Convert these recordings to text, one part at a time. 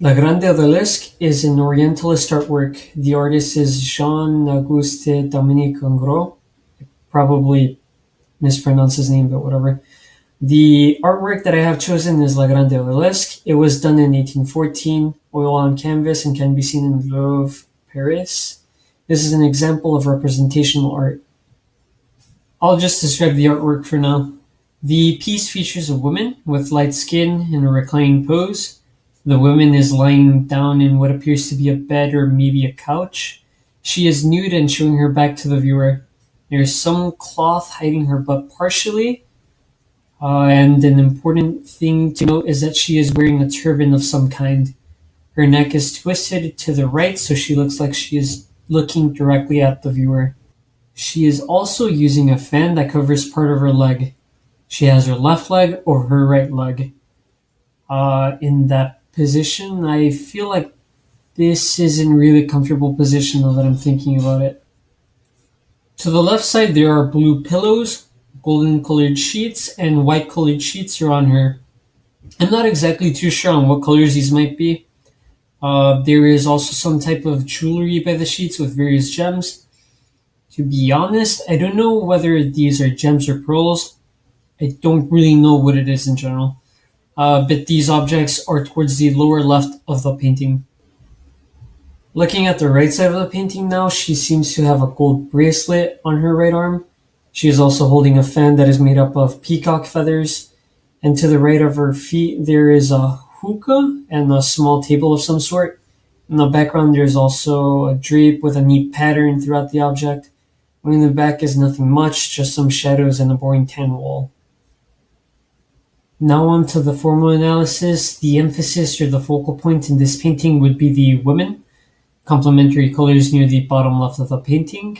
La Grande Odalisque is an Orientalist artwork. The artist is Jean-Auguste Dominique Ingres. Probably mispronounced his name, but whatever. The artwork that I have chosen is La Grande Odalisque. It was done in 1814, oil on canvas, and can be seen in Louvre, Paris. This is an example of representational art. I'll just describe the artwork for now. The piece features a woman with light skin in a reclining pose. The woman is lying down in what appears to be a bed or maybe a couch. She is nude and showing her back to the viewer. There is some cloth hiding her butt partially, uh, and an important thing to note is that she is wearing a turban of some kind. Her neck is twisted to the right, so she looks like she is looking directly at the viewer. She is also using a fan that covers part of her leg. She has her left leg or her right leg. Uh, in that position, I feel like this isn't really comfortable position now that I'm thinking about it. To the left side, there are blue pillows golden colored sheets and white colored sheets are on her. I'm not exactly too sure on what colors these might be. Uh, there is also some type of jewelry by the sheets with various gems. To be honest, I don't know whether these are gems or pearls. I don't really know what it is in general. Uh, but these objects are towards the lower left of the painting. Looking at the right side of the painting now, she seems to have a gold bracelet on her right arm. She is also holding a fan that is made up of peacock feathers. And to the right of her feet, there is a hookah and a small table of some sort. In the background, there's also a drape with a neat pattern throughout the object. in the back is nothing much, just some shadows and a boring tan wall. Now on to the formal analysis. The emphasis or the focal point in this painting would be the women. Complementary colors near the bottom left of the painting.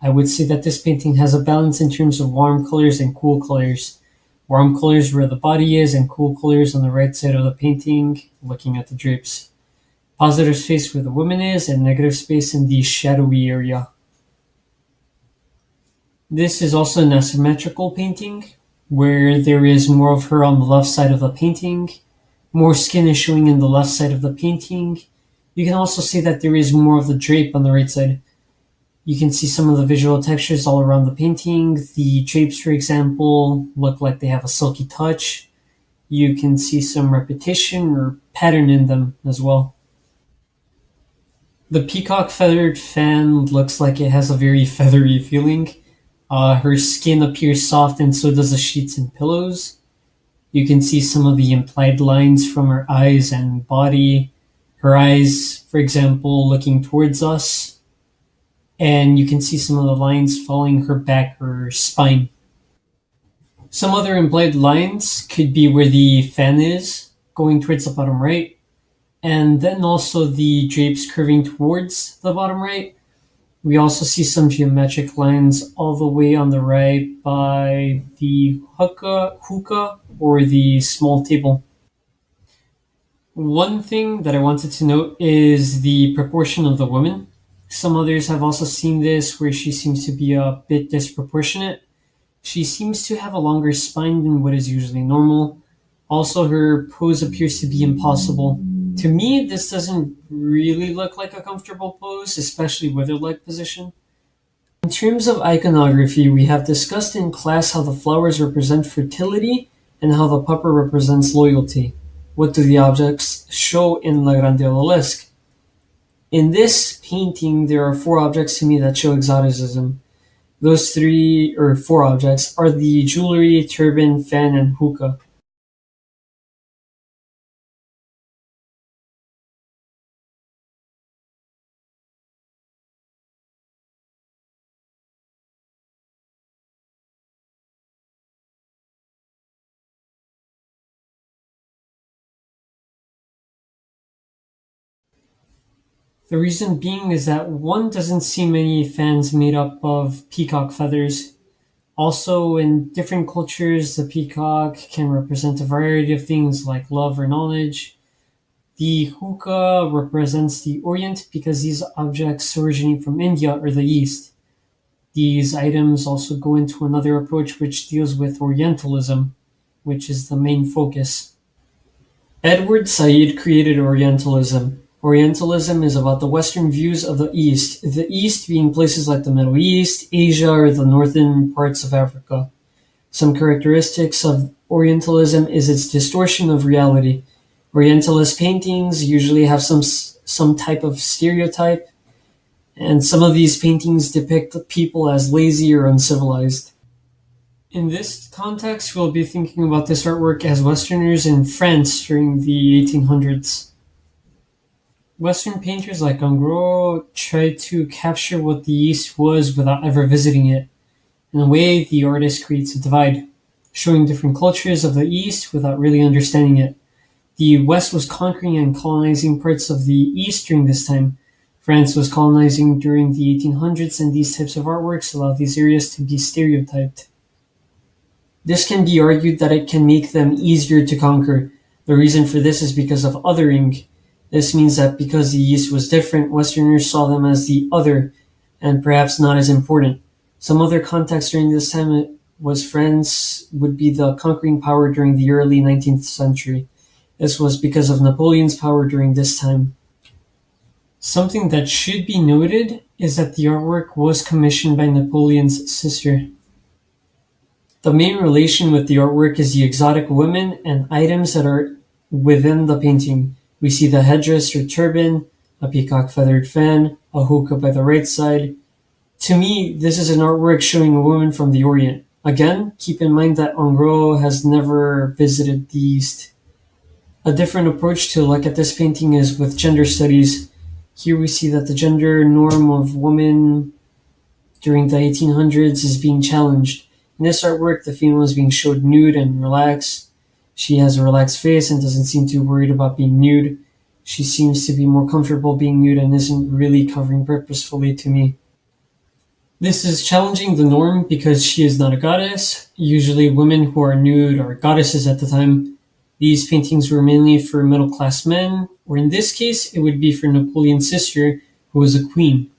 I would say that this painting has a balance in terms of warm colors and cool colors. Warm colors where the body is and cool colors on the right side of the painting, looking at the drapes. Positive space where the woman is and negative space in the shadowy area. This is also an asymmetrical painting where there is more of her on the left side of the painting. More skin is showing in the left side of the painting. You can also see that there is more of the drape on the right side. You can see some of the visual textures all around the painting. The drapes, for example, look like they have a silky touch. You can see some repetition or pattern in them as well. The peacock feathered fan looks like it has a very feathery feeling. Uh, her skin appears soft and so does the sheets and pillows. You can see some of the implied lines from her eyes and body. Her eyes, for example, looking towards us and you can see some of the lines following her back or spine. Some other implied lines could be where the fan is, going towards the bottom right, and then also the drapes curving towards the bottom right. We also see some geometric lines all the way on the right by the hookah, hookah or the small table. One thing that I wanted to note is the proportion of the woman. Some others have also seen this where she seems to be a bit disproportionate. She seems to have a longer spine than what is usually normal. Also, her pose appears to be impossible. To me, this doesn't really look like a comfortable pose, especially with her leg position. In terms of iconography, we have discussed in class how the flowers represent fertility and how the pupper represents loyalty. What do the objects show in La Grande Odalisque? In this painting, there are four objects to me that show exoticism. Those three, or four objects, are the jewelry, turban, fan, and hookah. The reason being is that one doesn't see many fans made up of peacock feathers. Also, in different cultures, the peacock can represent a variety of things like love or knowledge. The hookah represents the Orient because these objects originate from India or the East. These items also go into another approach which deals with Orientalism, which is the main focus. Edward Said created Orientalism. Orientalism is about the Western views of the East, the East being places like the Middle East, Asia, or the northern parts of Africa. Some characteristics of Orientalism is its distortion of reality. Orientalist paintings usually have some some type of stereotype, and some of these paintings depict people as lazy or uncivilized. In this context, we'll be thinking about this artwork as Westerners in France during the 1800s. Western painters like Ingres tried to capture what the East was without ever visiting it. In a way, the artist creates a divide, showing different cultures of the East without really understanding it. The West was conquering and colonizing parts of the East during this time. France was colonizing during the 1800s, and these types of artworks allow these areas to be stereotyped. This can be argued that it can make them easier to conquer. The reason for this is because of othering. This means that because the East was different, Westerners saw them as the other, and perhaps not as important. Some other context during this time was France would be the conquering power during the early 19th century. This was because of Napoleon's power during this time. Something that should be noted is that the artwork was commissioned by Napoleon's sister. The main relation with the artwork is the exotic women and items that are within the painting. We see the headdress or turban, a peacock feathered fan, a hookah by the right side. To me, this is an artwork showing a woman from the Orient. Again, keep in mind that Ingres has never visited the East. A different approach to look at this painting is with gender studies. Here we see that the gender norm of woman during the 1800s is being challenged. In this artwork, the female is being showed nude and relaxed. She has a relaxed face and doesn't seem too worried about being nude. She seems to be more comfortable being nude and isn't really covering purposefully to me. This is challenging the norm because she is not a goddess. Usually women who are nude are goddesses at the time. These paintings were mainly for middle class men, or in this case, it would be for Napoleon's sister, who was a queen.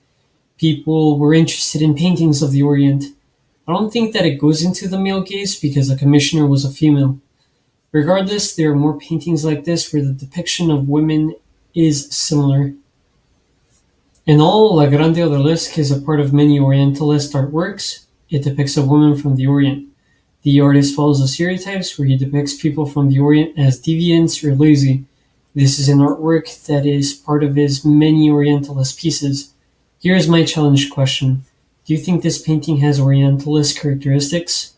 People were interested in paintings of the Orient. I don't think that it goes into the male gaze because the commissioner was a female. Regardless, there are more paintings like this where the depiction of women is similar. In all, La Grande Odalisque is a part of many Orientalist artworks. It depicts a woman from the Orient. The artist follows the stereotypes where he depicts people from the Orient as deviants or lazy. This is an artwork that is part of his many Orientalist pieces. Here is my challenge question. Do you think this painting has Orientalist characteristics?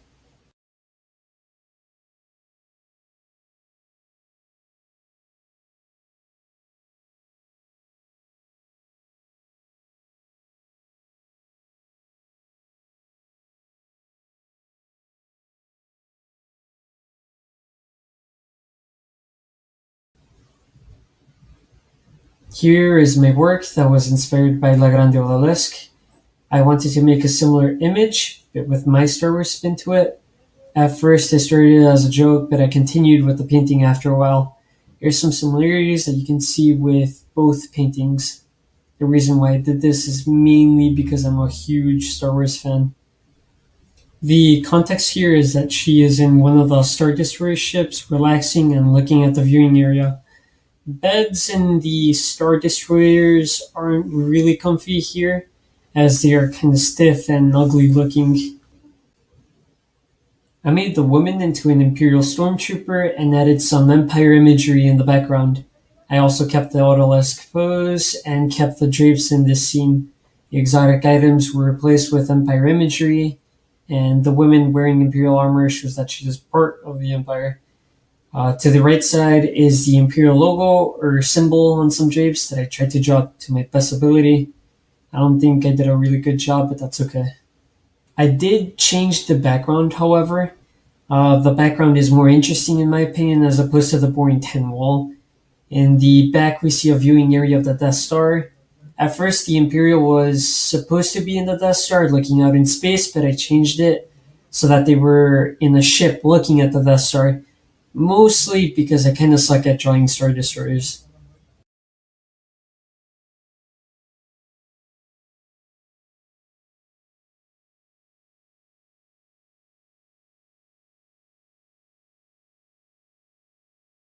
Here is my work that was inspired by La Grande Odalisque. I wanted to make a similar image, but with my Star Wars spin to it. At first, I started as a joke, but I continued with the painting after a while. Here's some similarities that you can see with both paintings. The reason why I did this is mainly because I'm a huge Star Wars fan. The context here is that she is in one of the Star Destroyer ships, relaxing and looking at the viewing area. Beds in the Star Destroyers aren't really comfy here, as they are kind of stiff and ugly looking. I made the woman into an Imperial Stormtrooper and added some Empire imagery in the background. I also kept the Odalisque pose and kept the drapes in this scene. The exotic items were replaced with Empire imagery, and the woman wearing Imperial armor shows that she is part of the Empire. Uh, to the right side is the Imperial logo or symbol on some drapes that I tried to draw to my best ability. I don't think I did a really good job, but that's okay. I did change the background, however. Uh, the background is more interesting in my opinion as opposed to the boring tin wall. In the back, we see a viewing area of the Death Star. At first, the Imperial was supposed to be in the Death Star looking out in space, but I changed it so that they were in a ship looking at the Death Star. Mostly because I kind of suck at drawing Star Destroyers.